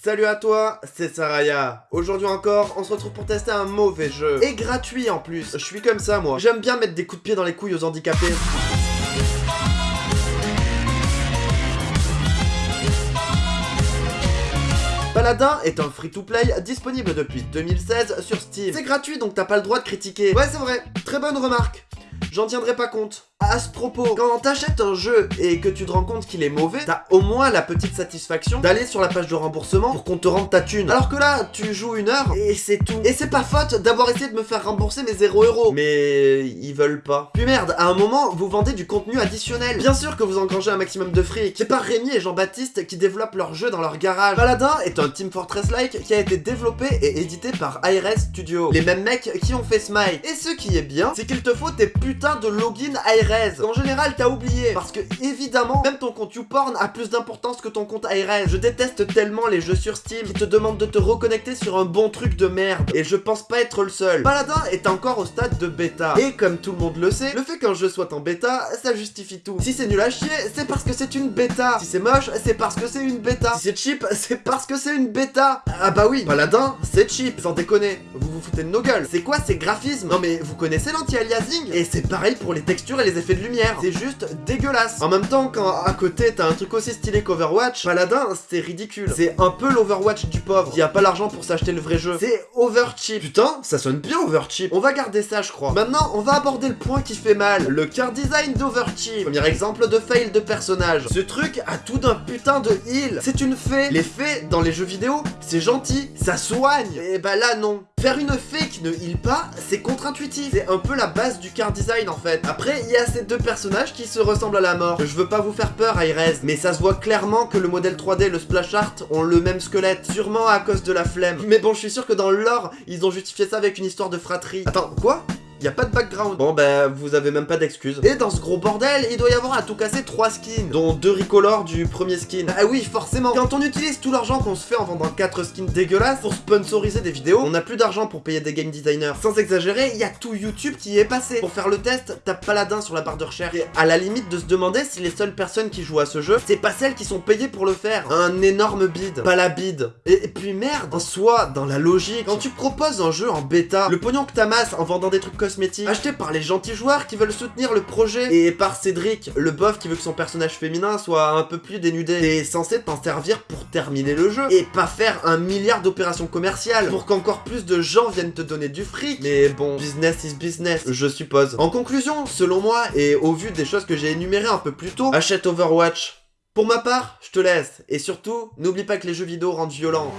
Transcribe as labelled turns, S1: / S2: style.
S1: Salut à toi, c'est Saraya. Aujourd'hui encore, on se retrouve pour tester un mauvais jeu. Et gratuit en plus. Je suis comme ça moi. J'aime bien mettre des coups de pied dans les couilles aux handicapés. Paladin est un free-to-play disponible depuis 2016 sur Steam. C'est gratuit donc t'as pas le droit de critiquer. Ouais c'est vrai, très bonne remarque. J'en tiendrai pas compte. À ce propos, quand t'achètes un jeu et que tu te rends compte qu'il est mauvais, t'as au moins la petite satisfaction d'aller sur la page de remboursement pour qu'on te rende ta thune. Alors que là, tu joues une heure et c'est tout. Et c'est pas faute d'avoir essayé de me faire rembourser mes 0 euros. Mais ils veulent pas. Puis merde, à un moment, vous vendez du contenu additionnel. Bien sûr que vous engrangez un maximum de fric. C'est pas Rémi et Jean-Baptiste qui développent leur jeu dans leur garage. Paladin est un Team Fortress-like qui a été développé et édité par IRS Studio. Les mêmes mecs qui ont fait Smite. Et ce qui est bien, c'est qu'il te faut tes putains de login IRS. En général, t'as oublié. Parce que, évidemment, même ton compte YouPorn a plus d'importance que ton compte ARS. Je déteste tellement les jeux sur Steam qui te demandent de te reconnecter sur un bon truc de merde. Et je pense pas être le seul. Paladin est encore au stade de bêta. Et comme tout le monde le sait, le fait qu'un jeu soit en bêta, ça justifie tout. Si c'est nul à chier, c'est parce que c'est une bêta. Si c'est moche, c'est parce que c'est une bêta. Si c'est cheap, c'est parce que c'est une bêta. Ah bah oui, Paladin, c'est cheap, sans déconner. Vous foutez de nos gueules. C'est quoi ces graphismes Non mais vous connaissez l'anti-aliasing Et c'est pareil pour les textures et les effets de lumière. C'est juste dégueulasse. En même temps, quand à côté t'as un truc aussi stylé qu'Overwatch, Paladin, c'est ridicule. C'est un peu l'Overwatch du pauvre, qui a pas l'argent pour s'acheter le vrai jeu. C'est overcheap. Putain, ça sonne bien overcheap. On va garder ça, je crois. Maintenant, on va aborder le point qui fait mal, le car design d'overcheap. Premier exemple de fail de personnage. Ce truc a tout d'un putain de heal. C'est une fée. Les fées, dans les jeux vidéo, c'est gentil, ça soigne. Et bah là, non. Faire une fée qui ne heal pas, c'est contre-intuitif. C'est un peu la base du car design en fait. Après, il y a ces deux personnages qui se ressemblent à la mort. Je veux pas vous faire peur, Aires, mais ça se voit clairement que le modèle 3D et le splash art ont le même squelette. Sûrement à cause de la flemme. Mais bon, je suis sûr que dans l'or, ils ont justifié ça avec une histoire de fratrie. Attends, quoi? Y a pas de background. Bon bah vous avez même pas d'excuses. Et dans ce gros bordel, il doit y avoir à tout casser 3 skins, dont 2 ricolores du premier skin. Ah oui, forcément. Quand on utilise tout l'argent qu'on se fait en vendant 4 skins dégueulasses pour sponsoriser des vidéos, on n'a plus d'argent pour payer des game designers. Sans exagérer, il y a tout YouTube qui y est passé. Pour faire le test, tape Paladin sur la barre de recherche. Et à la limite de se demander si les seules personnes qui jouent à ce jeu, c'est pas celles qui sont payées pour le faire. Un énorme bid. Pas la bid. Et, puis merde, en soi, dans la logique, quand tu proposes un jeu en bêta, le pognon que t'amasses en vendant des trucs cosmétiques, acheté par les gentils joueurs qui veulent soutenir le projet, et par Cédric, le bof qui veut que son personnage féminin soit un peu plus dénudé. T'es censé t'en servir pour terminer le jeu, et pas faire un milliard d'opérations commerciales, pour qu'encore plus de gens viennent te donner du fric. Mais bon, business is business, je suppose. En conclusion, selon moi, et au vu des choses que j'ai énumérées un peu plus tôt, achète Overwatch. Pour ma part, je te laisse, et surtout, n'oublie pas que les jeux vidéo rendent violents.